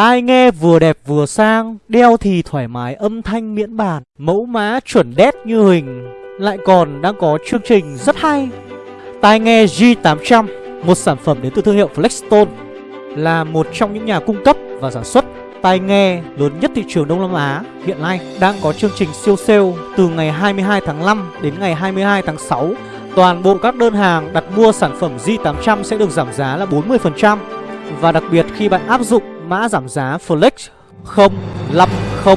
Tai nghe vừa đẹp vừa sang, Đeo thì thoải mái âm thanh miễn bàn, Mẫu mã chuẩn đét như hình. Lại còn đang có chương trình rất hay. Tai nghe G800 Một sản phẩm đến từ thương hiệu Flexstone, Là một trong những nhà cung cấp và sản xuất tai nghe lớn nhất thị trường Đông Nam Á. Hiện nay đang có chương trình siêu sale từ ngày 22 tháng 5 đến ngày 22 tháng 6. Toàn bộ các đơn hàng đặt mua sản phẩm G800 sẽ được giảm giá là 40% và đặc biệt khi bạn áp dụng mã giảm giá Flex 050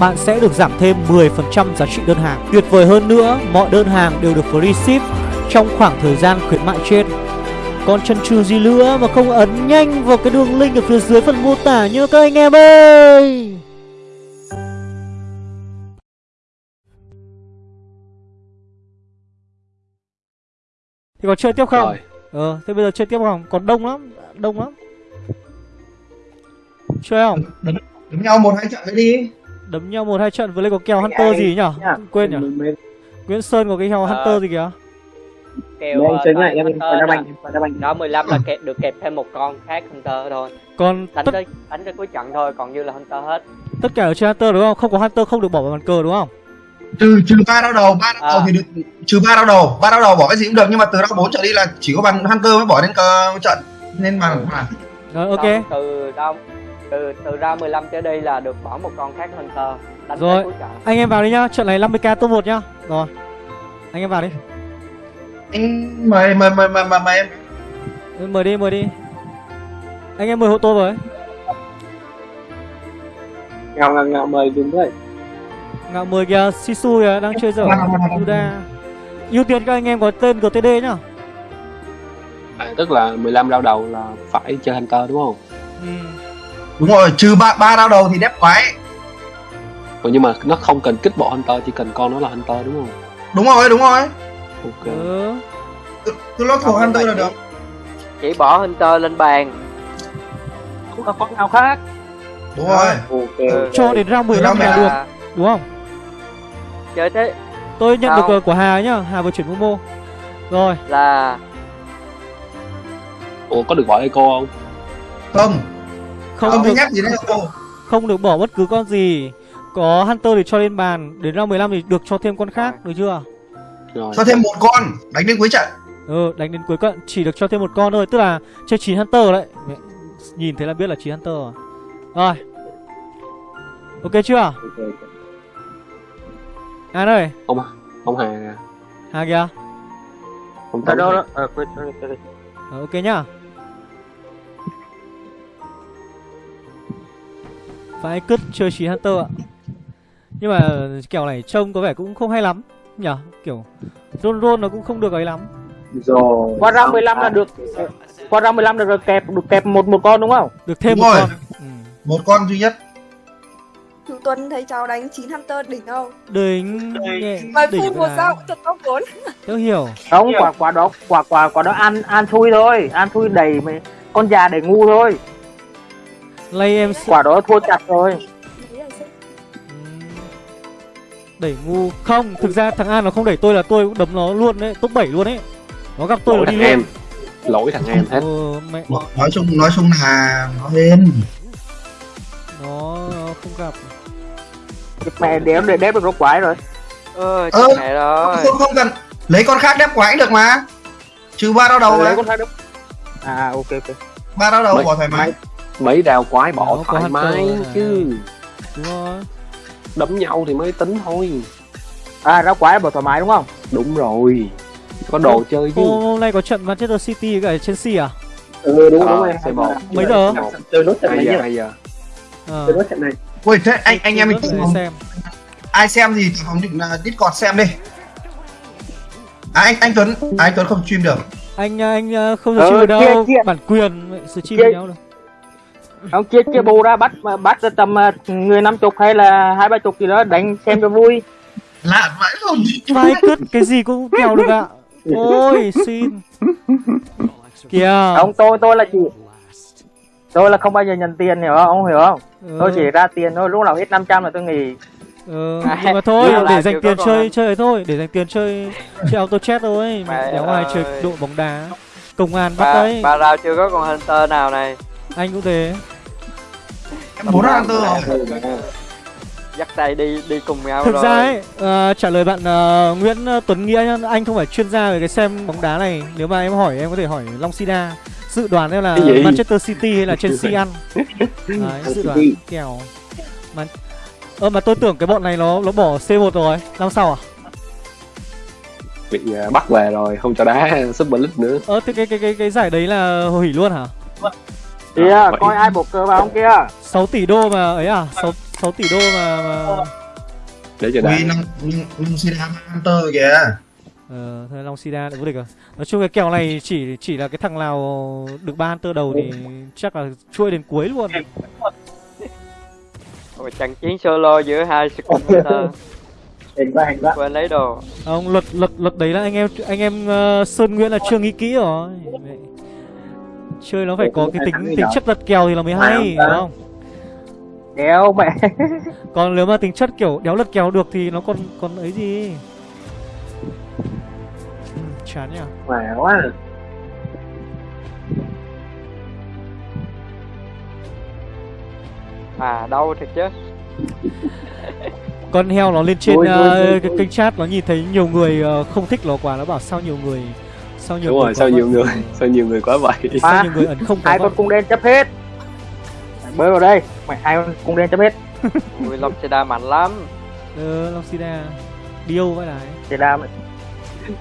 bạn sẽ được giảm thêm 10% giá trị đơn hàng. Tuyệt vời hơn nữa, mọi đơn hàng đều được free ship trong khoảng thời gian khuyến mại trên. Còn chân trừ gì nữa mà không ấn nhanh vào cái đường link ở phía dưới phần mô tả nhớ các anh em ơi Thì còn chơi tiếp không? Rồi. Ờ, thế bây giờ chơi tiếp không? Còn đông lắm, đông lắm Chơi không? Đấm nhau một hai trận nữa đi. Đấm nhau một hai trận với lại có kèo Hunter gì nhỉ? Quên nhỉ? Nguyễn Sơn có cái kèo Ờ. Hunter gì kìa? kèo Đây, ờ, chơi lại em đá đó. banh, đá banh. đó 15 là kẹp được kẹp thêm một con khác Hunter thôi Còn đánh tất, tới đánh tới cuối trận thôi còn như là Hunter hết tất cả ở trên Hunter đúng không? Không có Hunter không được bỏ vào bàn cờ đúng không? Trừ trừ ba đau đầu, ba đau đầu À. thì được trừ ba đau đầu, ba đau đầu bỏ cái gì cũng được nhưng mà từ đau bốn trở đi là chỉ có bàn Hunter mới bỏ lên cờ trận nên bàn bàn. Rồi ok từ đâu từ từ ra 15 trở đi là được bỏ một con khác Hunter đánh Rồi. cuối Anh em vào đi nhá, trận này 50k top 1 nhá. Rồi Anh em vào đi. Anh mời mời mời mời mời, mời em. Ừ, Mời đi, mời đi. Anh em mời hộ tôi với ngào ngào ngào mời đúng vậy Ngạo mời kìa, Sisu kìa, đang chơi dở. Yuda ưu tiên các anh em có tên GTD nhá. À, tức là 15 đau đầu là phải chơi Hunter đúng không? ừ. Đúng rồi, trừ ba ba đau đầu thì đép quái. Ủa, nhưng mà nó không cần kích bộ Hunter, chỉ cần con nó là Hunter đúng không? Đúng rồi, đúng rồi. Ok. ừ. Cứ- Cứ lót thuộc Không, Hunter là được. chỉ bỏ Hunter lên bàn không có con nào khác Đúng rồi. ok Ừ. Cho đến round 15 Round là được, đúng không? chơi thế Tôi nhận Không. được uh, của Hà nhá, Hà vừa chuyển Momo Rồi, là Ủa có được bỏ Eco không? Không, không không được, gì đấy cô. không được bỏ bất cứ con gì Có Hunter thì cho lên bàn Đến round 15 thì được cho thêm con khác, được chưa? Rồi. Cho thêm một con đánh đến cuối trận. Ừ, đánh đến cuối cận chỉ được cho thêm một con thôi Tức là chơi 9 Hunter đấy Mẹ, Nhìn thấy là biết là 9 Hunter rồi Rồi Ok chưa? An ơi, Ông ông Hà Hà kìa ông đâu Hà. đó ờ quên sorry, sorry. Ờ, Ok nhá Phải cứt chơi 9 Hunter ạ. Nhưng mà kèo này trông có vẻ cũng không hay lắm Nhở Kiểu Roll roll nó cũng không được ấy lắm. Rồi. Qua round 15 là được qua round 15 là được kẹp được kẹp một một con đúng không? Được thêm Đúng một rồi. con. Ừ. Một con duy nhất. Chú Tuấn thấy cháu đánh 9 Hunter đỉnh không? Đỉnh đỉnh. Phút một sao cũng thật top 4 Tớ hiểu. Không quả quả đó quả quả quả đó ăn ăn thui thôi. Ăn thui đầy mấy con già để ngu thôi Lay em quả đó thua chặt rồi. Đẩy ngu. Không, thực ra thằng An nó không đẩy tôi là tôi cũng đấm nó luôn đấy Top 7 luôn ấy. Nó gặp tôi lỗi nó đi thằng em. Luôn lỗi thằng em hết. Ừ, mẹ. Nói chung nói chung là nó hên. nó, nó không gặp. Mẹ đéo để đép được nó quái rồi. Ơ Ơ, chết mẹ rồi. Không không cần. Lấy con khác đép quái được mà. Trừ ba đau đầu lấy đấy. con khác đúng à ok ok. Ba đau đầu bỏ thoải mái. Mấy đào quái bỏ có thoải mái chứ. Đúng rồi. Đấm nhau thì mới tính thôi. À ra quái bỏ thoải mái đúng không? Đúng rồi. Có đồ chơi chứ. Hôm, nay có trận Manchester City với cả Chelsea à? ừ đúng Ờ, đúng rồi C1. Mấy giờ? chơi nốt trận này giờ hai giờ. Ờ, chơi nốt trận này. Ui thế anh anh em mình xem ai xem thì phóng định là Discord xem đi. À anh anh Tuấn, à, anh Tuấn không stream được. Anh anh ờ, không Ờ, stream được đâu. chia- chia. Bản quyền stream với nhau được ông chia chia bù ra bắt bắt tầm ờ, người năm chục hay là hai ba chục gì đó đánh xem cho vui. Lạ vãi không. Vai cứt cái gì cũng kèo được ạ. Ôi xin. Kìa. Ông tôi tôi là chỉ tôi là không bao giờ nhận tiền hiểu không? Ông hiểu không? Ừ, tôi chỉ ra tiền thôi lúc nào hết 500 là tôi nghỉ. Ừ, Nhưng mà thôi Là để dành tiền chơi còn. chơi thôi Để dành tiền chơi Chơi auto chat thôi. Mẹ Mẹ đéo ai chơi ơi. độ bóng đá Công an bắt ba đấy. ba rao chưa có con Hunter nào này Anh cũng thế Em bốn Hunter rồi. dắt tay đi đi cùng nhau Thực rồi ra ấy, ờ, trả lời bạn ờ, Nguyễn ờ, Tuấn Nghĩa nhá, anh không phải chuyên gia về cái xem bóng đá này. Nếu mà em hỏi em có thể hỏi Long Sida. Dự đoán em là? Manchester City hay là Chelsea ăn. Đấy, dự đoán kèo. Mà Ơ mà tôi tưởng cái bọn này nó nó bỏ C1 rồi. Năm sau à? bị bắt về rồi không cho đá Super League nữa Ơ thế cái cái cái cái giải đấy là hủy luôn hả? Kìa, À, vậy. coi ai buộc cờ vào không kia 6 tỷ đô mà ấy à? 6, 6 tỷ đô mà, mà... để cho đá Ui, Long Long Sida Hunter kìa. Ờ, thế Long Sida lại vô địch rồi. Nói chung cái kèo này chỉ chỉ là cái thằng nào được ba hunter đầu thì chắc là chuôi đến cuối luôn. Ôi, trận chiến solo giữa hai Hình quá, hình quá quên lấy đồ Ông luật luật luật đấy là anh em anh em ờ, Sơn Nguyễn là chưa nghĩ kỹ rồi. Chơi nó phải có cái tính tính chất lật kèo thì là mới hay, đúng không? Đéo mẹ Còn nếu mà tính chất kiểu đéo lật kèo được thì nó còn còn ấy gì. Ừ, chán nhỉ. Mẹ quá à đâu thật chứ Con heo nó lên trên Ôi, ôi, ờ, ôi, ôi. kênh chat nó nhìn thấy nhiều người ờ, không thích nó quá nó bảo sao nhiều người sao nhiều đúng người rồi sao nhiều vậy? người Ừ. sao nhiều người quá vậy? Sao À, nhiều người ẩn không Hai vậy? con cung đen chấp hết? Mày bơi vào đây. Mày hai con cung đen chấp hết. Ui Long Seda mạnh lắm. Ờ, Long Sida Điêu vậy này. Thì đam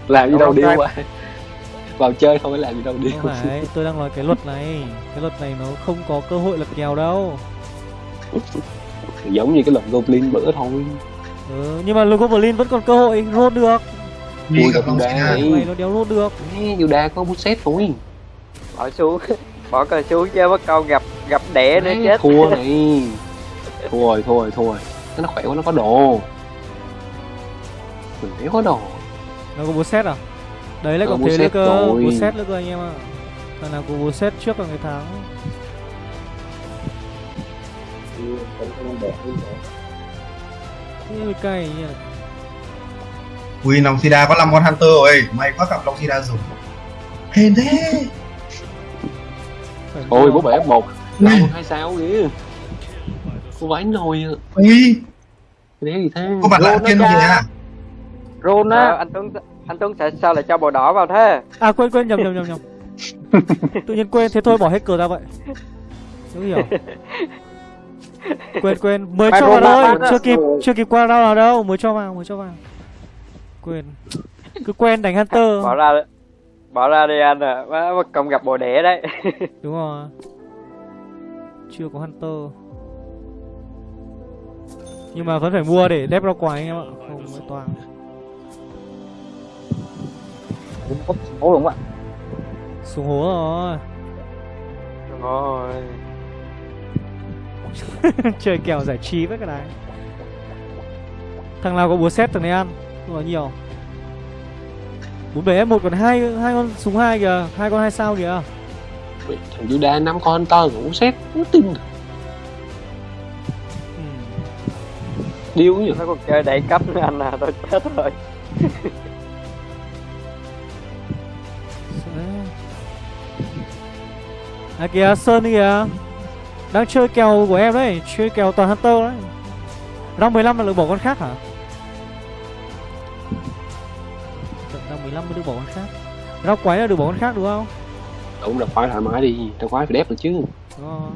làm gì đâu điêu trai? qua vào chơi không phải làm gì đâu điêu. Không phải, tôi đang nói cái luật này. Cái luật này nó không có cơ hội lật kèo đâu. Giống như cái luật Goblin bữa thôi. Ừ, Nhưng mà Goblin vẫn còn cơ hội rốt được Ui, gặp. Này nó đéo rốt được. Ê, Yoda có bút xét thôi. Bỏ xuống. Bỏ cờ xuống chứ mất câu gặp gặp đẻ nữa chết. thua này. Thua rồi thua rồi thua rồi nó khỏe quá nó có đồ. Mình đéo có đồ. Nó có bố xét à? Đấy lại còn bố thế nữa cơ. Bố xét nữa cơ anh em ạ. Thằng nào có bố xét trước là người thắng. Mới cay nhỉ Ui, Long Sida có 5 con Hunter rồi. May quá gặp Long Sida dùng. Hên thế. Ôi bố bể một. Ui. năm hai sao kìa? Cô vãi nồi à Ui, đéo gì thế? Có bạn lạ Lộn kiên nó kìa. Ờ, á anh Tuấn anh Tuấn sẽ sao lại cho bồ đỏ vào thế? À quên quên nhầm nhầm nhầm nhầm. Tự nhiên quên thế thôi bỏ hết cờ ra vậy. Đúng hiểu Quên quên mới cho vào thôi. Chưa kịp chưa kịp qua đâu nào đâu. Mới cho vào mới cho vào Quên. Cứ quen đánh Hunter. Bỏ ra bỏ ra đi anh à mất công gặp bồ đẻ đấy. Đúng rồi. Chưa có Hunter. Nhưng mà vẫn phải mua để đép ra quái anh em ạ. Không mới toàn. Ôi đúng ạ? Xuống hố rồi. Rồi. Chơi kèo giải trí với cái này. Thằng nào có búa xét thằng này ăn Không có nhiều. Bốn bảy f một còn hai hai con súng hai kìa hai con hai sao kìa. Thằng Yoda năm con to rồi bố xét không tin được. Ừ. điêu nhỉ? Nó còn chơi đẩy cấp nữa anh à tôi chết rồi. À kìa Sơn kìa. Đang chơi kèo của em đấy Chơi kèo toàn Hunter đấy. Round 15 là được bỏ con khác hả 15 mới được bỏ con khác. Round quái là được bỏ con khác đúng không? Đúng là khoái thoải mái đi tao khoái phải đép được chứ. Đúng rồi.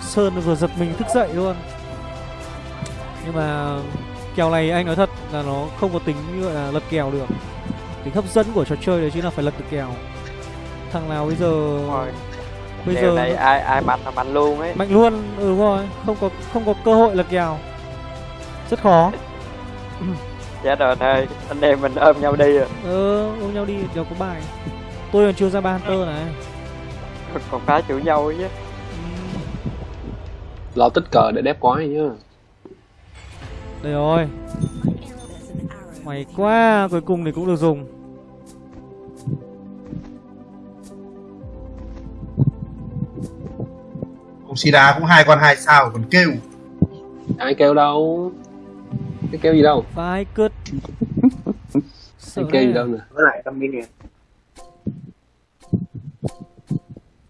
Sơn vừa giật mình thức dậy luôn. Nhưng mà Kèo này anh nói thật là nó không có tính như gọi là lật kèo được. Tính hấp dẫn của trò chơi đấy chính là phải lật được kèo. Thằng nào bây giờ Bây giờ này ai ai mạnh là mạnh luôn ấy. Mạnh luôn ừ đúng rồi. Không có không có cơ hội lật kèo. Rất khó chết rồi anh ơi anh em mình ôm nhau đi rồi ờ ôm nhau đi đều có bài. Tôi còn chưa ra ba hunter này. Còn phá chủ nhau ấy chứ Ừ, lo tích cờ để đép quái nhá. Đây rồi. Mày quá cuối cùng thì cũng được dùng. Ông Sida cũng hai con hai sao còn kêu. ai kêu đâu cái kêu gì đâu? Vai sợ ai kêu gì đấy. đâu nè Với lại tâm mini.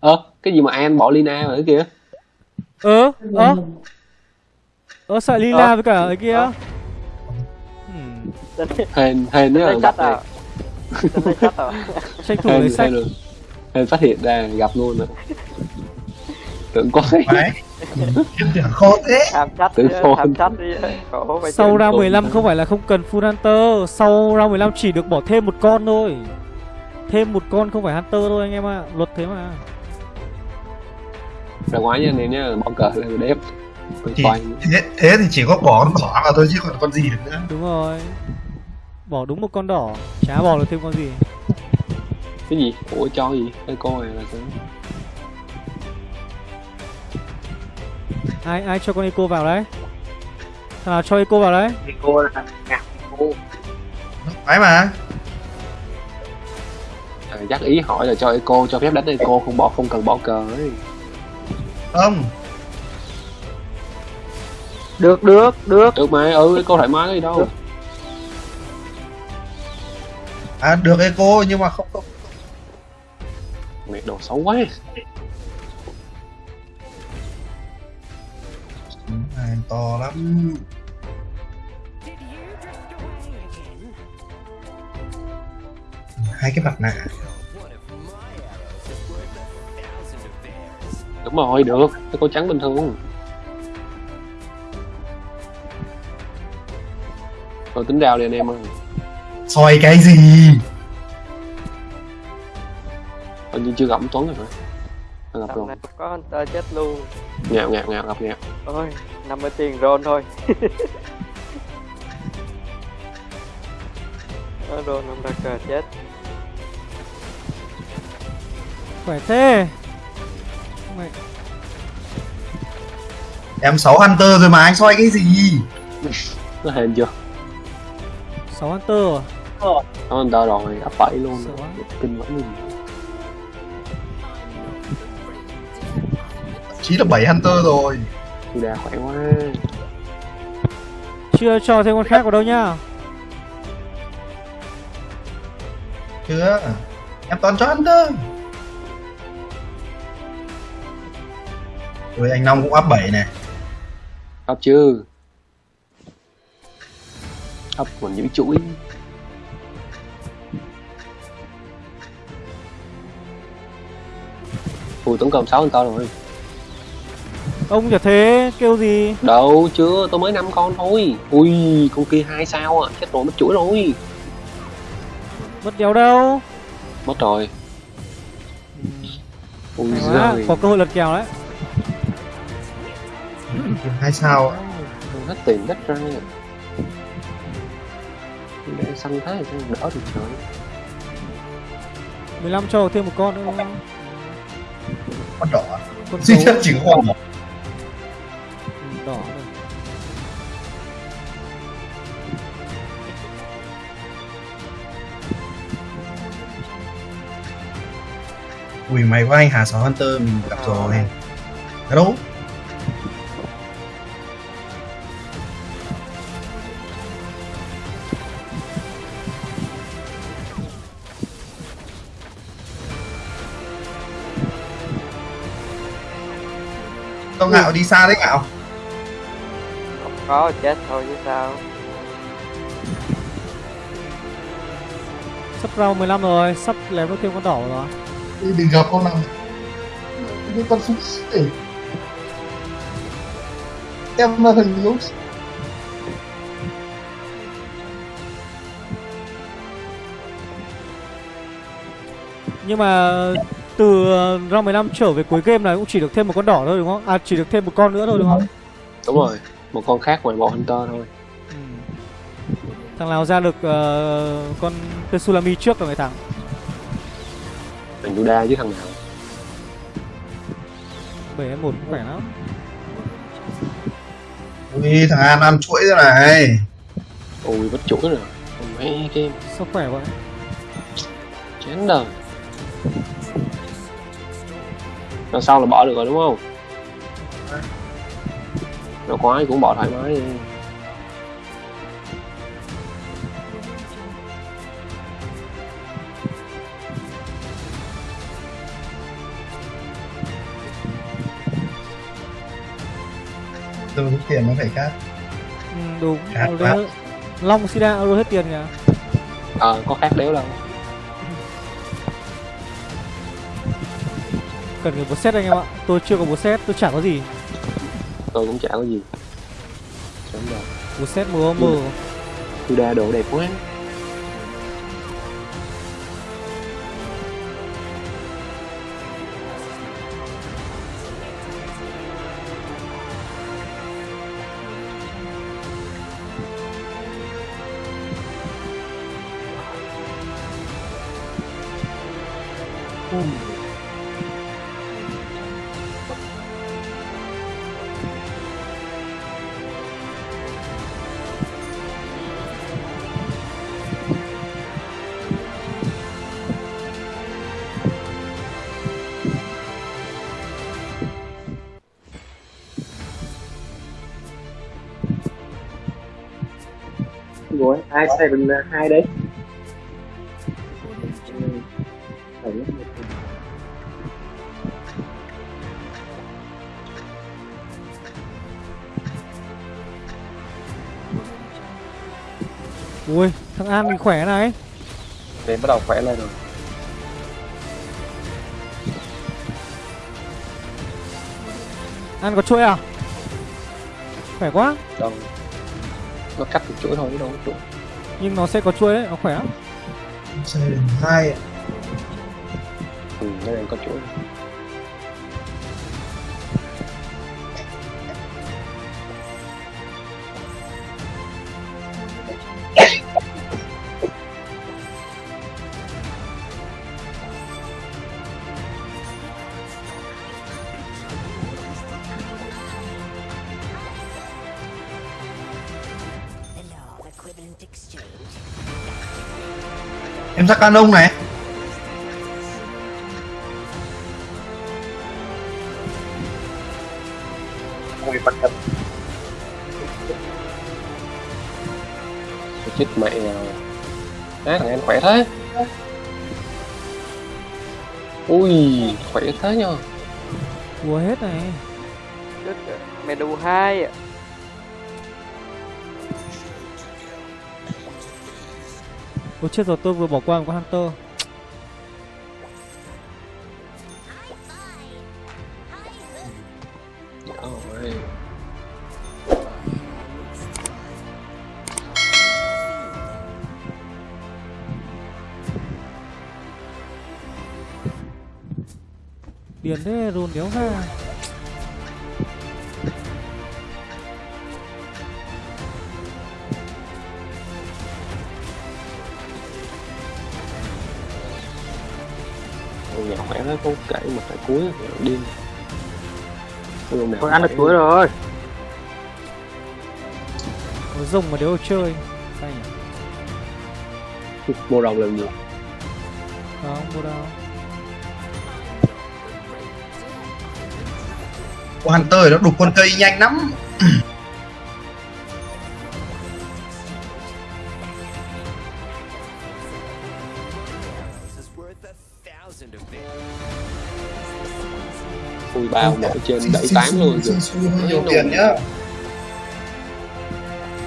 Ơ cái gì mà an bỏ lina rồi kìa Ơ, ơ. Ơ sợ Lila Ờ. với cả ấy kia. Ờ. Hmm, hên hên nữa gặp à? này à? Tranh thủ lấy sách. hên phát hiện ra gặp luôn rồi. Tưởng có Đấy. Khó thế. Tự vậy Sau Ôi. 15 không phải là không cần full Hunter. Sau round 15 chỉ được bỏ thêm một con thôi. Thêm một con không phải Hunter thôi anh em ạ. Luật thế mà. Ra ngoài nha em nhá bỏ cờ lên đếp thế, thế thì chỉ có bỏ con đỏ vào thôi chứ còn con gì được nữa. Đúng rồi. Bỏ đúng một con đỏ Chả bỏ được thêm con gì. Cái gì? Ủa cho gì? Cái cô này là cái Ai ai cho con Eco vào đấy? Thằng nào cho Eco vào đấy. Cô là ngạc cô Phải mà. à, chắc ý hỏi là cho eco cho phép đánh eco không bỏ không cần bỏ cờ ấy. Không. được được được. Được mà ừ eco thoải mái gì đâu. À được eco nhưng mà không không. mẹ đồ xấu quá Này, to lắm. Hai cái mặt nạ. đúng rồi được. Eco trắng bình thường rồi tính đào đi anh em ơi. Soi cái gì? Hình như chưa gặp Tuấn rồi phải Gặp Tầm rồi này có Hunter chết luôn. ngạo ngạo ngạo gặp ngạo Ôi, 50 tiền roll thôi. Roll không ra cờ chết. Khỏe thế Mày em 6 hunter rồi mà anh soi cái gì nó hên chưa 6 Hunter à? nó anh ta rồi ấp bảy luôn Sợ quá. kinh lắm gì chỉ là 7 hunter rồi. Thì đà khỏe quá. Chưa cho thêm con khác vào đâu nhá. Chưa. Em toàn cho hunter. Rồi anh Long cũng áp 7 này. Ấp chưa? Ấp còn giữ chuỗi. Ui tổng cộng sáu anh to rồi Ông chả thế kêu gì? Đâu chưa tôi mới năm con thôi. Ui con kia hai sao à chết rồi mất chuỗi rồi. Mất đéo đâu? Mất rồi. Ui Hay quá, giời Có cơ hội lật kèo đấy. Hai sao ạ. hết tiền đất ra. Để xanh thế thì đỡ được trời. 15 cho thêm một con nữa. Không? con đỏ Con duy nhất chỉ có con đỏ Ừ, đỏ. Rồi. ui mày có anh Hà 6 hunter mình gặp rồi. Ở đâu Tao ngạo đi xa đấy ngạo có chết thôi chứ sao. Sắp round 15 rồi, sắp lém được thêm con đỏ rồi đừng gặp con nào những con súng xỉ em là thằng lúc Nhưng mà từ round 15 trở về cuối game này cũng chỉ được thêm một con đỏ thôi đúng không? À chỉ được thêm một con nữa thôi đúng không? đúng rồi một con khác ngoài bộ hunter thôi. Ừ. Thằng nào ra được ờ, con Tetsulami trước là người thắng thằng Juda chứ thằng nào? 7 1 cũng khỏe lắm. Ui thằng An ăn chuỗi thế này. Ui mất chuỗi rồi. Mấy game Sao khỏe vậy? chán đời. Lần sau là bỏ được rồi đúng không nó khoái cũng bỏ thoải mái. Đi tôi rút tiền nó phải khác. Ừ, đúng khác long sida euro hết tiền nhỉ? Ờ à, có khác đéo đâu cần cái bột set anh em ạ. Tôi chưa có bột set tôi chẳng có gì tôi cũng chả có gì. Đúng rồi. Bột set mờ mờ tôi đa độ đẹp quá rồi ai sai bình hai đấy. Ui thằng an thì khỏe này. Đến bắt đầu khỏe lên rồi. An có chuỗi à? Khỏe quá. Đâu nó cắt một chuỗi thôi chứ đâu có chuỗi. Nhưng nó sẽ có chuỗi đấy nó khỏe lắm hai ạ. ừ nó đang có chuỗi em ra canon này. Ôi, bắt. Tôi chết mẹ. Rồi thằng em khỏe thế. Ui khỏe thế nhờ. Ua hết này. Đức Medu 2 Ôi chết rồi, tôi vừa bỏ qua một con Hunter Điền thế rôn đéo ra có kể mà phải cuối điên nào Thôi ăn được chuối rồi. Nó rồng mà đéo chơi Cay nhỉ? Mua rồng làm gì? Không mua đâu. Con Hunter nó đục con cây nhanh lắm bao mở trên đẩy tám luôn Xui xui hơi nhiều tiền nhá.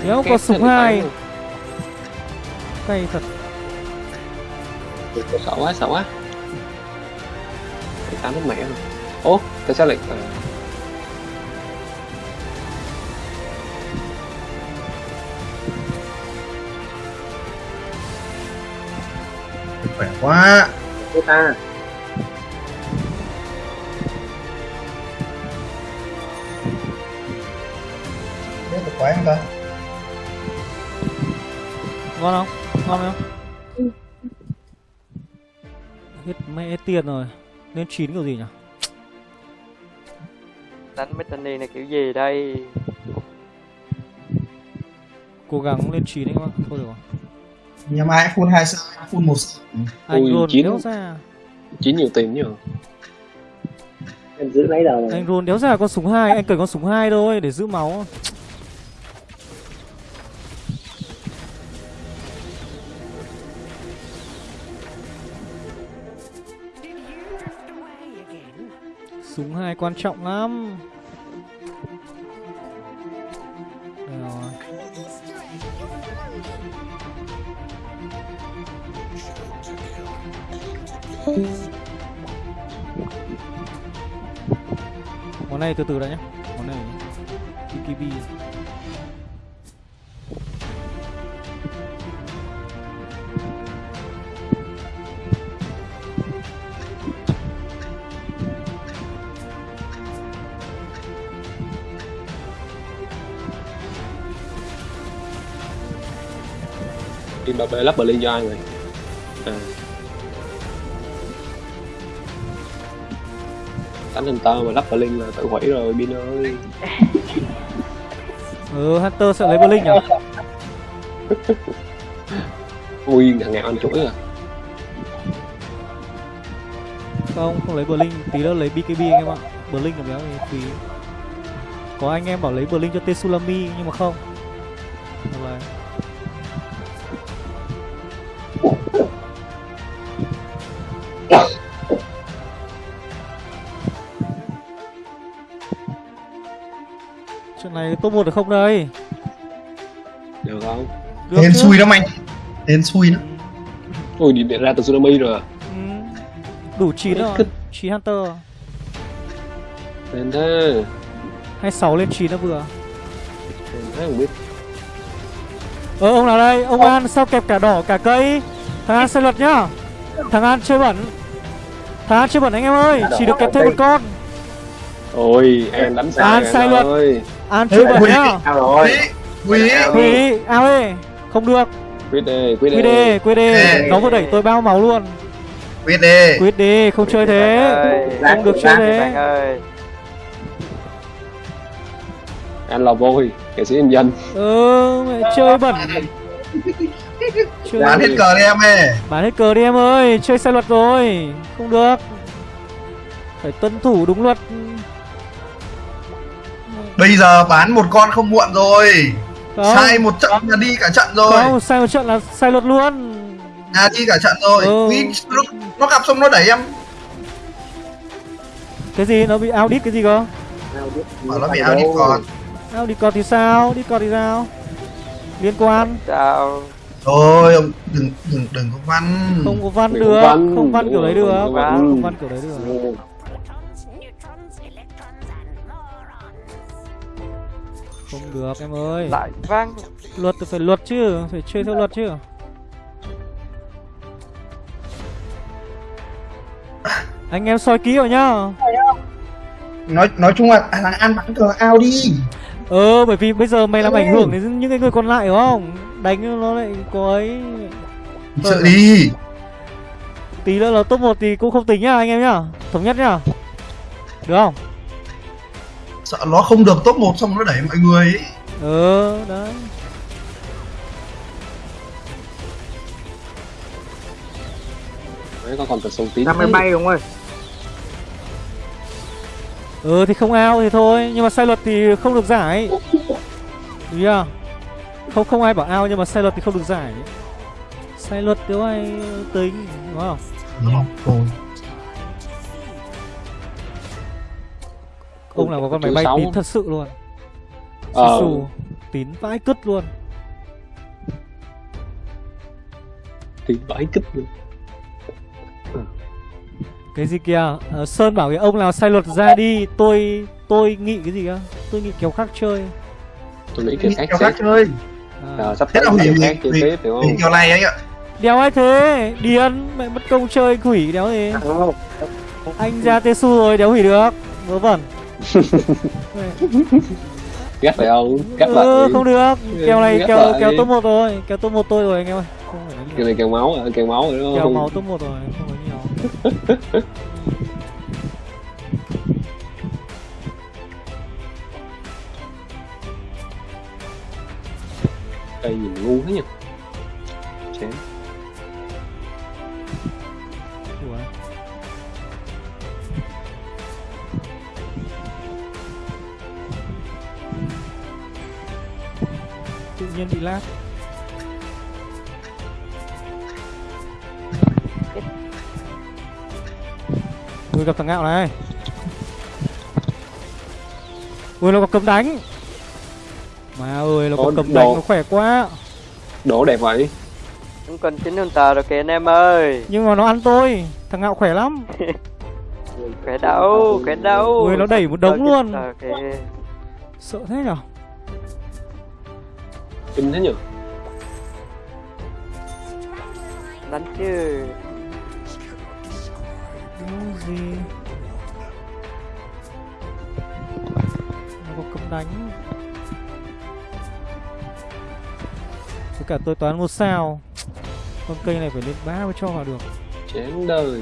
Đéo có súng hai. Cay thật. Sợ quá sợ quá. Đẩy tám nó mẹ rồi. Ố tại sao lại à, khỏe quá. Ta tiền rồi. Lên 9 kiểu gì nhỉ? Đánh Bethany này kiểu gì đây? Cố gắng lên 9 anh em ạ Thôi được rồi. Nhà mai full hai sao full một sao. Anh Ui, roll chín. đéo ra. chín nhiều tiền nhờ em giữ lấy đầu Anh roll đéo ra con súng hai Anh cần con súng hai thôi để giữ máu Súng hai quan trọng lắm. Món này từ từ đã nhé. Món này Kikibi. Lắp Berlin cho ai rồi. À. đánh Hunter mà lắp Berlin là tự hủy rồi Bin ơi. Ừ Hunter sẽ lấy Berlin nhỉ? Ui ngàn ngàn anh chuỗi à. Không, không lấy Berlin Tí nữa lấy BKB anh em ạ. Berlin là béo thì Có anh em bảo lấy Berlin cho Tsunami Nhưng mà không. Được rồi. Này top 1 được không đây? được không Được Hên xui lắm anh Hên xui lắm đi điện ra từ tsunami rồi à Ừ. Đủ 9 rồi 9 Hunter nên thế Hay 6 lên 9 nó vừa nên thế không biết Ờ ông nào đây? Ông An sao kẹp cả đỏ cả cây? Thằng An sai luật nhá. Thằng An chơi bẩn. Thằng An chơi bẩn anh em ơi, chỉ được kẹp thêm một con. ôi em đánh sai An sai luật. ơi. An chơi bẩn nhá. Quý Quý ao ê. Không được. quyết đi quyết Quy đi đê, quy đê. Ê. Nó vừa đẩy tôi bao máu luôn. Quyết đi Quyết đi, không chơi thế. Không được chơi thế. anh là vui nghệ sĩ nhân dân Ừ, mẹ chơi bẩn. Chơi Bán hết cờ đi em ơi Bán hết cờ đi em ơi, chơi sai luật rồi. Không được. Phải tuân thủ đúng luật. Bây giờ bán một con không muộn rồi Không. Sai một trận là đi cả trận rồi Không, sai một trận là sai luật luôn. Nhà đi cả trận rồi Ừ. Nó, nó gặp xong nó đẩy em Cái gì? Nó bị audit cái gì cơ? Bảo nó bị đi còn Audit còn thì sao? Đi còn thì sao? Liên quan sao Thôi ông đừng đừng đừng có văn không có văn được, không văn kiểu đấy được, không văn. không văn kiểu đấy được. Không được em ơi. lại vang Luật thì phải luật chứ, phải chơi theo luật chứ. Anh em soi kỹ vào nhá. nói nói chung là à, thằng An bắn cờ ao đi Ờ bởi vì bây giờ mày làm ảnh hưởng đến những cái người còn lại đúng không? Đánh nó lại có ấy sợ đi Tí nữa là top 1 thì cũng không tính nhá anh em nhá Thống nhất nhá Được không? Sợ nó không được top 1 xong nó đẩy mọi người ấy. Ừ đấy Đấy, có còn tờ sông tí ra máy bay đúng rồi Ừ thì không ao thì thôi Nhưng mà sai luật thì không được giải Đúng chưa? Không không ai bảo ao nhưng mà sai luật thì không được giải Sai luật nếu ai tính Đúng không? Đúng không? Ông nào có con máy bay sáu. tín thật sự luôn. Ờ. Xù Tín vãi cứt luôn. Tí vãi kích luôn. Cái gì kìa? Ờ, Sơn bảo cái ông nào sai luật ra đi Tôi tôi nghĩ cái gì kìa Tôi nghĩ kéo khác chơi. Tôi nghĩ khác Kéo khác chơi. À. Ờ, sắp Thế là kiểu hủy khác chơi tiếp hiểu không? này anh ạ. Đéo ai thế? Điên Mẹ mất công chơi quỷ đéo gì? Anh ra tê su rồi đéo hủy được. Vớ vẩn gắt phải không gắt ừ, lại. không được. Kèo này Gắt kèo lại. kèo top 1 rồi. Kèo top 1 tôi rồi anh em ơi. Nhiều này kèo máu à kèo máu rồi đúng Kèo không? máu top 1 rồi Không nói nhiều. Đây nhìn ngu thế nhỉ? Chán nhiên bị lag Ui gặp thằng ngạo này. Ui nó có cấm đánh. Mà ơi nó có cấm đánh nó khỏe quá. Đổ đẹp vậy. Vẫn còn 9 Hunter rồi kìa anh em ơi. Nhưng mà nó ăn tôi. Thằng ngạo khỏe lắm. Khỏe đâu, khỏe đâu Ui, nó đẩy một đống luôn. Sợ thế nhở kinh thế nhỉ? Đánh chứ Cái gì? Nó có cấm đánh Với cả tôi toán một sao. Con cây này phải lên ba mới cho vào được. Chán đời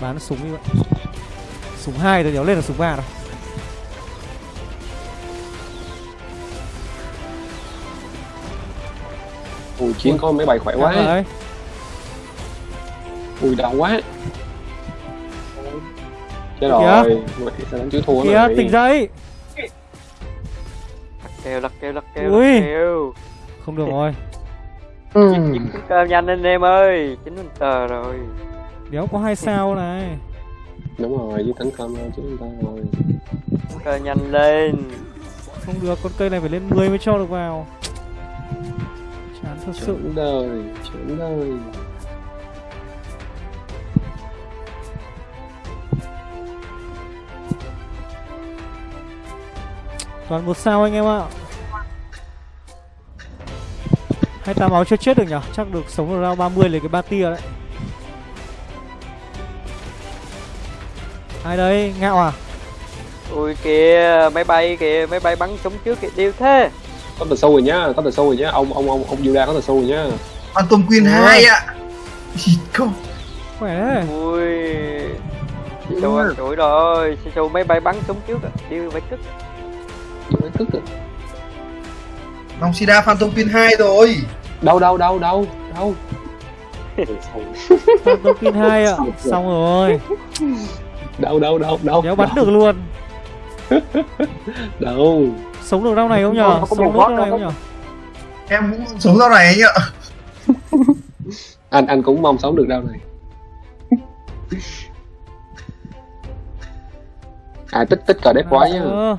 Bán súng đi vậy. Súng hai rồi nhớ lên là súng ba rồi ui chiến có máy bay khỏe quá. Rồi. ui đau quá. Chết rồi. sao đánh chữ thua Kìa này tỉnh dậy. Lắc kêu, lắc kêu, lắc kêu, Ui. lắc kêu. Không được rồi. Cơm nhanh anh em ơi. 9 Hunter rồi Đéo có hai sao này. Đúng rồi với tấn công chứ chúng ta rồi Cơm nhanh lên. Không được con cây này phải lên 10 mới cho được vào. Chán thật sự. Chán đời chán đời. Toàn một sao anh em ạ. Hai tám máu chưa chết được nhở? Chắc được sống được round 30 lấy cái ba tia đấy Ai đấy Ngạo à? Ui kìa, máy bay kìa, máy bay bắn súng trước kìa, điêu thế. Có tờ sâu rồi nhá có tờ sâu rồi nhá. Ông ông ông ông Yuda có tờ sâu rồi nhá. Phantom Queen? 2 ạ. Không Khỏe Ui. Sâu ăn chuỗi rồi, sâu máy bay bắn súng trước, à. điêu phải cất Mới tức rồi. Long Sida Phantom Queen 2 rồi. Đâu đâu đâu đâu đâu. Phantom Pin 2 ạ. Xong rồi đâu đâu đâu đâu Đéo bắn được luôn. Đâu. Sống được round này không nhở? Sống được round này đâu. không nhở? Em cũng sống ra này anh ạ anh anh cũng mong sống được đâu này. À tích tích cờ đét quái nhá. Ờ,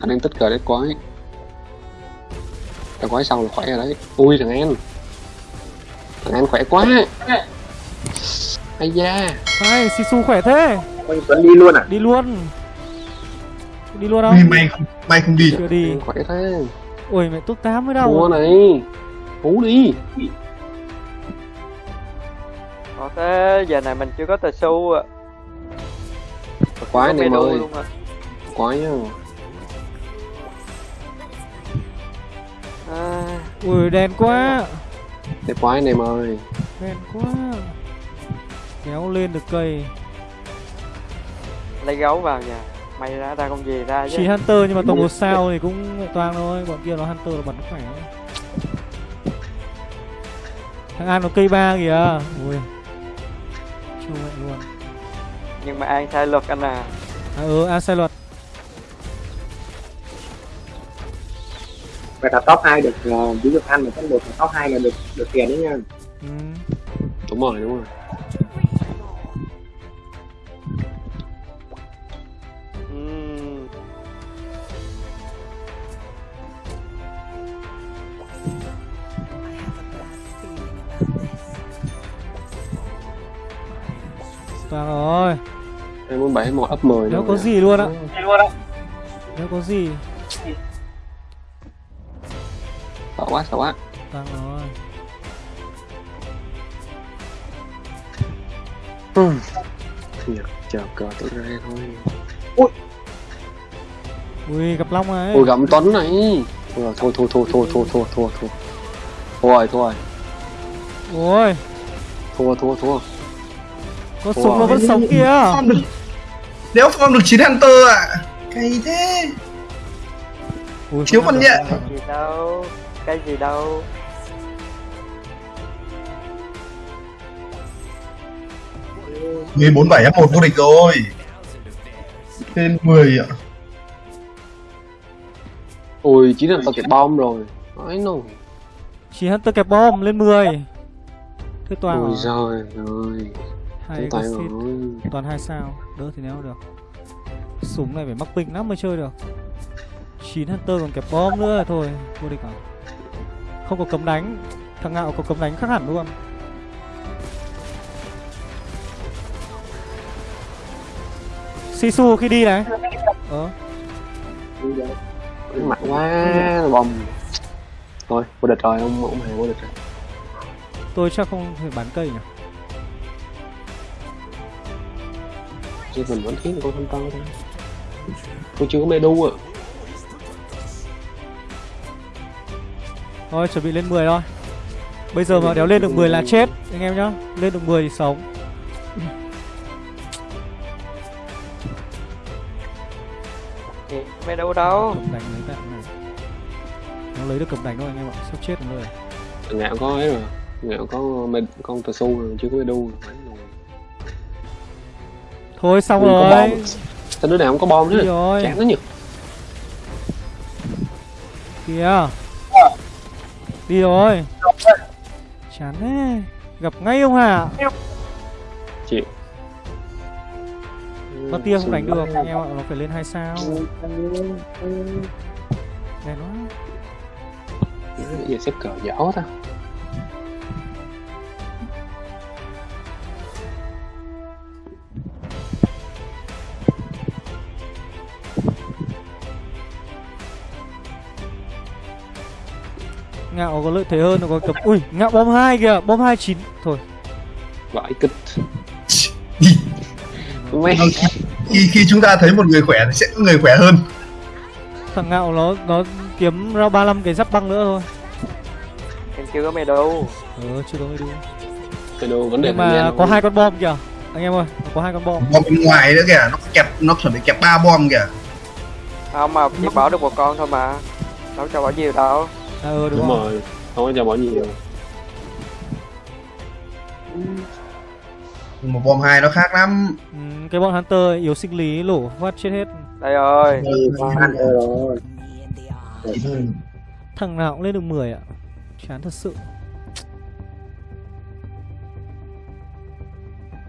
anh đang tích cờ đét quái. Cờ quái xong là khỏe rồi đấy. Ui thằng an. Thằng an khỏe quá. Ai da Hai Sisu khỏe thế Ôi, Tuấn đi luôn à? Đi luôn. Đi luôn không? May không may không đi. Chưa đi. Khỏe thế. Ui mẹ top 8 mới đâu. Này. Hú đi. Có thế, giờ này mình chưa có tờ xu à quái này ơi à quái nhá. À, Ui đèn quá. Đét quái này ơi Đèn quá. Kéo lên được cây Lấy gấu vào nhà. May ra ra con gì ra chứ. Chỉ Hunter nhưng mà tổng một sao thì cũng toang thôi Bọn kia nó Hunter là bật nó khỏe. Thằng An nó cây ba kìa. Ui Chua vậy luôn. Nhưng mà An sai luật anh à. À ừ An sai luật. Vậy là top 2 được uh, ví dụ ăn mà top 1 và top 2 là được được tiền đấy nha. Ừ. đúng rồi đúng rồi Vàng rồi. 247 một ấp 10 Nếu có gì luôn ạ. Nếu có gì. Sợ quá, sợ quá. Vàng rồi. Ừ. Thiệt, chờ cờ tôi ra thôi. Ui. Ui gặp Long này. Ui gặp Tuấn này. Thôi thôi thôi thôi thôi thôi thôi thôi. Thôi thôi. Thôi. Thua thua thua. Có súng nó vẫn sống kìa Form được Nếu form được 9 Hunter ạ. Cay thế. Ui, Chiếu không con nhẹ. cái gì đâu. Cái gì đâu. mười bốn bảy F1 vô địch rồi. Tên 10 ạ. Ôi chỉ là tao kẹp bom rồi. Nói nó Chỉ Hunter kẹp bom lên 10 Thế toàn ôi rồi ơi Hay chúng có rồi Toàn hai sao. Đỡ thì nếu được. Súng này phải mắc ping lắm mới chơi được. 9 Hunter còn kẹp bom nữa thôi. Vô địch à? Không có cấm đánh. Thằng ngạo có cấm đánh khác hẳn luôn. Sisu khi đi này. Ờ. Mạnh quá bom. Thôi vô địch rồi ông ông hàng vô địch rồi. Tôi chắc không thể bán cây nhỉ chứ mình vẫn thiếu một con thanh to thôi. Tôi chưa có mê đu à Thôi chuẩn bị lên 10 thôi. Bây giờ mà đéo lên được 10 là chết Anh em nhá. Lên được 10 thì sống. Mày đâu đâu? Cầm đánh lấy bạn này. Nó lấy được cầm đánh thôi anh em ạ. Sắp chết rồi. Ngạo có ấy rồi. Ngạo có mê, con tờ su rồi chưa có mê đu rồi Thôi xong có rồi. sao đứa nào không có bom nữa? Rồi? Chán nó nhỉ. Kìa. Đi rồi. Chán thế. Gặp ngay ông Hà. Chịu Nó tia không đánh được anh em ạ Nó phải lên 2 sao. Đèn nó giờ xếp cờ giỏ ta Ngạo có lợi thế hơn nó có cầm Ui ngạo bom 2 kìa Bom 29 Thôi. Vãi mẹ khi khi chúng ta thấy một người khỏe thì sẽ có người khỏe hơn. Thằng ngạo nó nó kiếm ra 35 cái giáp băng nữa thôi. Em chưa có mày đâu. Ừ chưa có mới đúng cái đồ vấn đề Nhưng mà có hai con bom kìa Anh em ơi có hai con bom. Bom bên ngoài nữa kìa nó kẹp nó chuẩn bị kẹp ba bom kìa. Không mà chỉ bỏ được một con thôi mà. Đâu cho bỏ nhiều đâu À ừ đúng, đúng rồi. rồi không có cho bỏ nhiều. Mà bom hai nó khác lắm. Ừ, Cái bọn Hunter yếu sinh lý lổ phát chết hết. Đây ơi Thằng nào cũng lên được 10 ạ. Chán thật sự.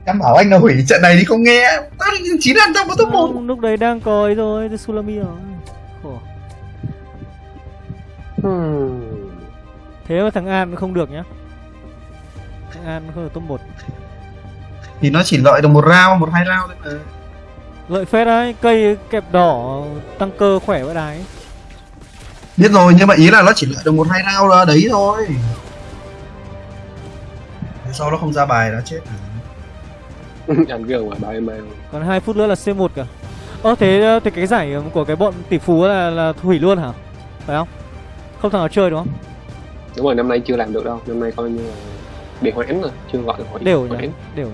Em bảo anh là hủy trận này thì không nghe. Tao chín ăn trong có top một. Không, Lúc đấy đang có ấy rồi The Sulami rồi. Thế mà thằng An không được nhá. Thằng An không được top 1 thì nó chỉ lợi được một round một hai round thôi mà. Lợi phết đấy Cây kẹp đỏ tăng cơ khỏe vậy đái biết rồi nhưng mà ý là nó chỉ lợi được một hai round là đấy thôi. Thế sau nó không ra bài nó chết anh gờ ngoài ba email Còn 2 phút nữa là C1 cả Ơ thế, thế cái giải của cái bọn tỷ phú là, là hủy luôn hả? Phải không Không thằng nào chơi đúng không? Đúng rồi năm nay chưa làm được đâu. Năm nay coi như là bị hoãn rồi chưa gọi được hoãn Đều nhỉ? hoãn Đều nhỉ?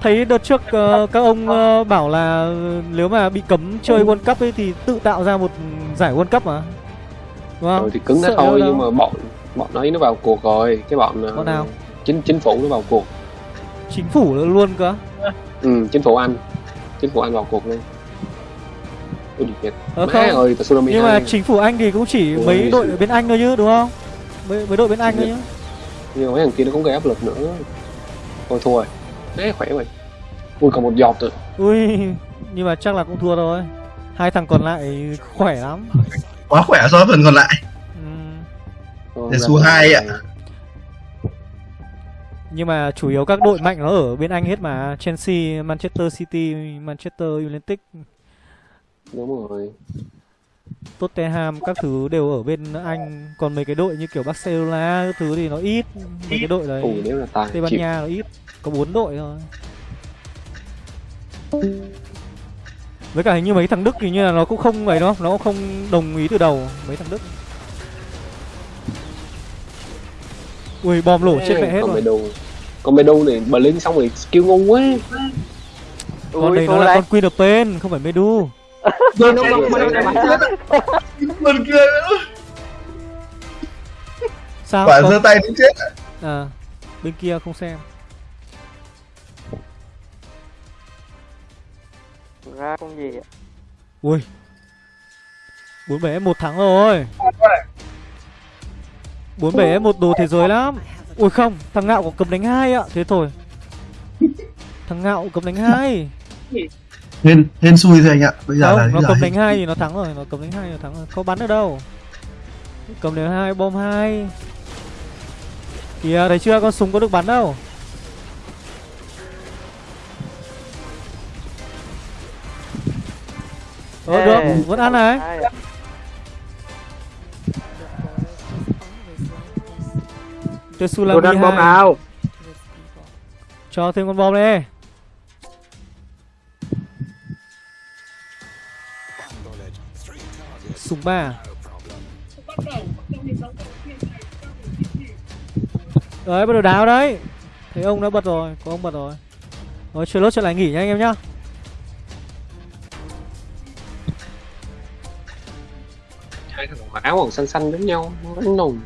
Thấy đợt trước ờ, các ông ờ, bảo là nếu mà bị cấm chơi World Cup ấy thì tự tạo ra một giải World Cup mà. Đúng không? rồi thì cứng Sợ thôi nhưng mà bọn bọn ấy nó vào cuộc rồi cái bọn ờ, Bọn nào? chính chính phủ nó vào cuộc. Chính phủ luôn cơ? Ừ, chính phủ anh. Chính phủ anh vào cuộc Việt. Ờ không. tsunami Nhưng mà 2. chính phủ Anh thì cũng chỉ Ôi, mấy đội ở bên Anh thôi chứ đúng không? Mấy, mấy đội bên Anh thôi nhá nhưng mà mấy thằng kia nó cũng gây áp lực nữa. Thôi thua rồi. Đấy, khỏe vậy. Ui còn một giọt rồi. Ui Nhưng mà chắc là cũng thua thôi. Hai thằng còn lại khỏe lắm. Quá khỏe so với phần còn lại. Thôi, Để số hai ạ. Nhưng mà chủ yếu các đội mạnh nó ở bên Anh hết mà. Chelsea, Manchester City, Manchester United đúng rồi. Tottenham các thứ đều ở bên Anh. Còn mấy cái đội như kiểu Barcelona các thứ thì nó ít. Mấy cái đội đấy. Ui nếu là tài Tây Ban chịu. Nha nó ít. Có 4 đội thôi. Với cả hình như mấy thằng Đức thì như là nó cũng không ấy đâu. Nó cũng không đồng ý từ đầu. Mấy thằng Đức. Ui bom lổ chết mẹ hết còn rồi. Đồ còn mày đồ này bà lên xong rồi skill ngu quá. Con Ui này nó là con Queen of Pain Không phải Medu Phần kia nữa Sao Quả không? giơ tay đến chết. À bên kia không xem. Ra con gì ạ Ui. 47 một thắng rồi. 47 một đồ thế giới lắm. Ui không Thằng ngạo có cầm đánh hai ạ. Thế thôi. Thằng ngạo cầm đánh hai hên hên xui thôi anh ạ bây giờ là Không, nó giờ cầm đánh hai thì nó thắng rồi, nó cầm đánh hai thì nó thắng rồi. Có bắn ở đâu? Cầm đánh hai, bom hai. Kìa, thấy chưa? Con súng có được bắn đâu. Ờ, được, vẫn ăn này. Tôi đánh bom 2 nào Cho thêm con bom đi Súng ba Đấy bắt đầu đáo đấy. Thấy ông đã bật rồi Có ông bật rồi. Rồi chơi lốt trở lại nghỉ nha anh em nhá. Hai thằng áo màu xanh xanh giống nhau nó đánh nùng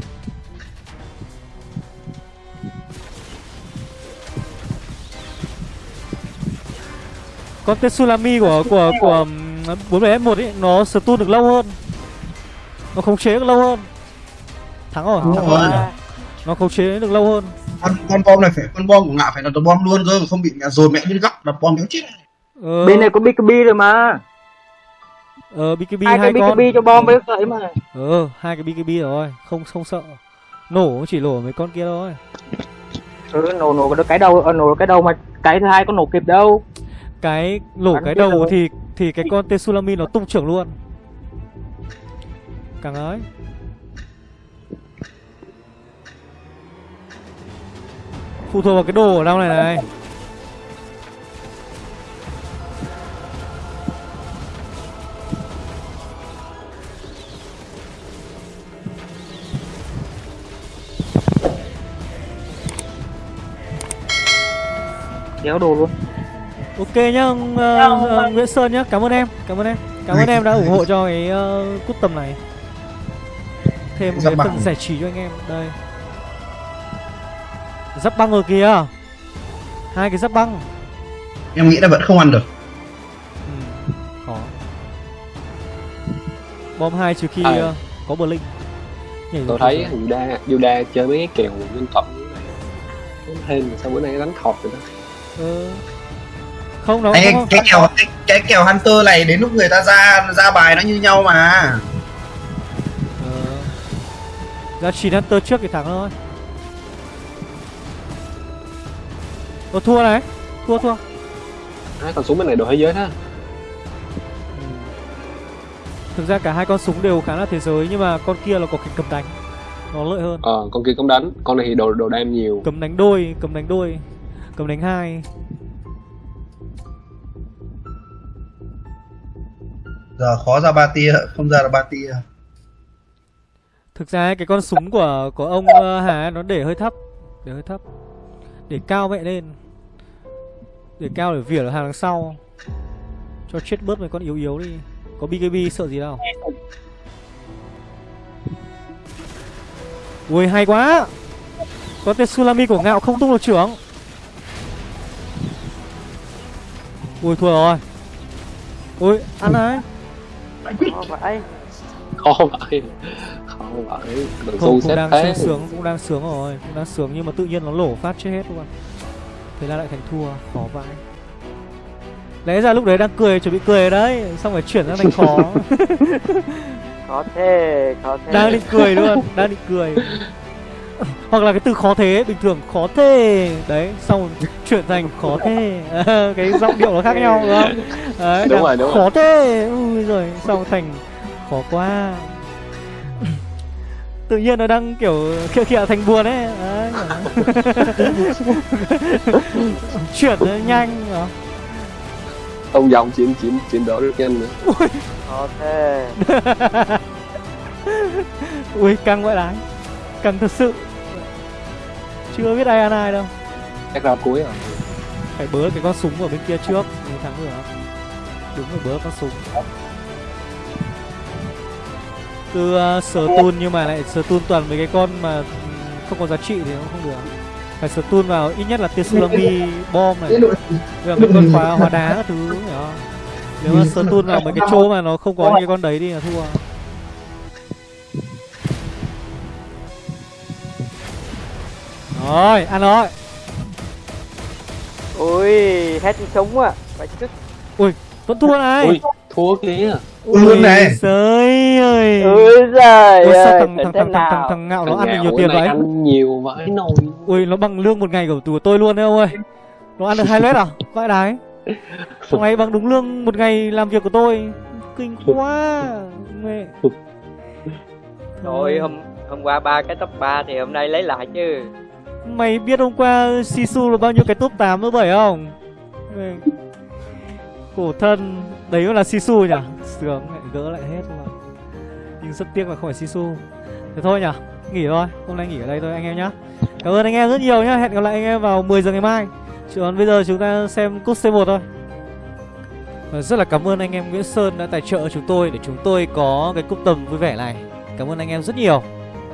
Con Tetsulami của của của bốn f 1 ấy nó stun được lâu hơn. Nó khống chế được lâu hơn. Thắng rồi, Đúng thắng rồi. rồi. Nó khống chế được lâu hơn. con con bom này phải con bom của ngạo phải là ตัว bom luôn cơ không bị mẹ dồn mẹ lên góc đặt bom kéo chết Ờ, bên này có BKB rồi mà ờ BKB hai hai cái con. BKB cho bom với sợi mà Ờ, hai cái BKB rồi, không không sợ. Nổ chỉ nổ mấy con kia thôi. ừ, nổ nổ cái đầu ờ, nổ cái đầu mà cái thứ hai có nổ kịp đâu Cái nổ Bắn cái đầu rồi. thì thì cái con Tetsulami nó tung trưởng luôn. Càng ấy. Phụ thuộc vào cái đồ ở đâu này này. kéo đồ luôn Ok nhá, ông, ờ, Nguyễn Sơn nhá, cảm ơn em, cảm ơn em, cảm ơn em đã ủng hộ cho cái uh, cút tầm này. Thêm một cái băng. phần giải trí cho anh em, đây. Giáp băng rồi kìa, hai cái giáp băng. em nghĩ là vẫn không ăn được Ừ, khó. Bom hai trừ khi À. có bờ linh. Nhảy tôi thấy. Yuda Yuda chơi mấy cái kèo nhân Nó hên mà sao bữa nay đánh thọt rồi đó Ờ. Không nó Ê, không, cái kèo cái, cái kèo hunter này đến lúc người ta ra ra bài nó như nhau mà. Ra chín Hunter trước thì thắng thôi. Ờ thua này, thua thua. à, còn súng bên này đồ thế giới đó Ừ. Thực ra cả hai con súng đều khá là thế giới nhưng mà con kia là có cái cầm đánh nó lợi hơn. ờ con kia cũng đánh con này thì đồ đồ đam nhiều Cầm đánh đôi, cầm đánh đôi, cầm đánh hai. giờ khó ra ba tia không ra là ba tia Thực ra cái con súng của của ông ờ, Hà nó để hơi thấp, để hơi thấp. Để cao mẹ lên. Để cao để vỉa ở hàng đằng sau. Cho chết bớt mấy con yếu yếu đi. Có BKB sợ gì đâu. Ui hay quá. Con Tetsulami của ngạo không tung được trưởng. Ui thua rồi. Ui ăn đấy. Khó vậy khó vậy Không, cũng đang thế sướng, sướng, cũng đang sướng rồi, cũng đang sướng nhưng mà tự nhiên nó lổ phát chết hết luôn. Thế là lại thành thua, khó vãi. Lẽ ra lúc đấy đang cười, chuẩn bị cười đấy, xong rồi chuyển sang thành khó. khó thế khó thế đang định cười luôn, đang định cười. Hoặc là cái từ khó thế, bình thường khó thế Đấy, xong rồi chuyển thành khó thế Cái giọng điệu nó khác nhau đúng không? Đấy, Đúng rồi, đúng Khó thế, ui rồi, xong thành khó quá Tự nhiên nó đang kiểu khịa khịa thành buồn ấy. Đấy, Chuyển nó nhanh hả? ông dòng chiến chiến chiến đấu được nhanh nữa. Thế Ui, căng vậy đấy Căng thật sự. Chưa biết ai ăn ai đâu. Chắc ra cuối rồi. Phải bớ cái con súng ở bên kia trước Mới thắng được Đúng rồi bớ con súng Từ uh, sở tun nhưng mà lại sở tun toàn mấy cái con mà ừm, không có giá trị thì nó không được. Phải sở tun vào ít nhất là Tetsulami bom này cả mấy con khóa hóa đá các thứ hiểu không? Nếu mà sở tun vào mấy cái chỗ mà nó không có những cái con đấy thì là thua. Rồi, ăn rồi. Ui hết súng à phải chứ Vẫn thua này. Ui thua kìa luôn này. Trời ơi. Ôi giời Ôi, sao ơi thằng, thằng, thằng, thằng, thằng, thằng ngạo nó ăn được nhiều tiền vậy? ăn nhiều vãi nồi. Ui nó bằng lương một ngày của tôi luôn đấy ông ơi. Nó ăn được hai lét à? Vãi đái. Thằng này bằng đúng lương một ngày làm việc của tôi. Kinh quá Mẹ. Thôi hôm hôm qua ba cái top 3 thì hôm nay lấy lại chứ. Mày biết hôm qua Sisu là bao nhiêu cái top 8 nữa bảy không? Mẹ. Khổ thân Đấy cũng là Sisu nhỉ? Sướng, lại gỡ lại hết rồi Nhưng rất tiếc là không phải Sisu. Thế thôi nhỉ, Nghỉ thôi, Hôm nay nghỉ ở đây thôi anh em nhá. Cảm ơn anh em rất nhiều nhá, Hẹn gặp lại anh em vào 10 giờ ngày mai. Còn bây giờ chúng ta xem cốt C1 thôi. Rất là cảm ơn anh em Nguyễn Sơn đã tài trợ chúng tôi Để chúng tôi có cái cúp tầm vui vẻ này. Cảm ơn anh em rất nhiều.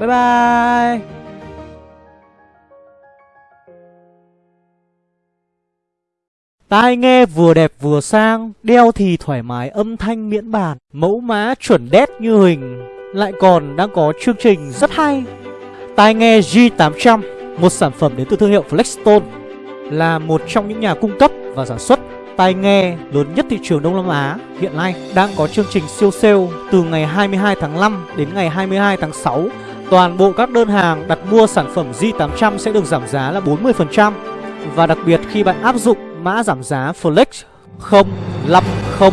Bye bye! Tai nghe vừa đẹp vừa sang, đeo thì thoải mái âm thanh miễn bàn, mẫu mã chuẩn đét như hình, lại còn đang có chương trình rất hay. Tai nghe G800, một sản phẩm đến từ thương hiệu Flexstone, là một trong những nhà cung cấp và sản xuất tai nghe lớn nhất thị trường Đông Nam Á hiện nay đang có chương trình siêu sale từ ngày 22 tháng 5 đến ngày 22 tháng 6. Toàn bộ các đơn hàng đặt mua sản phẩm G800 sẽ được giảm giá là 40% và đặc biệt khi bạn áp dụng mã giảm giá Flex 050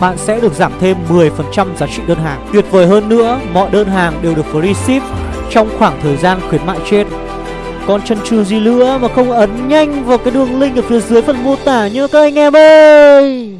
bạn sẽ được giảm thêm 10% giá trị đơn hàng. Tuyệt vời hơn nữa, mọi đơn hàng đều được free ship trong khoảng thời gian khuyến mại trên. Còn chân trừ gì nữa mà không ấn nhanh vào cái đường link ở phía dưới phần mô tả nhớ các anh em ơi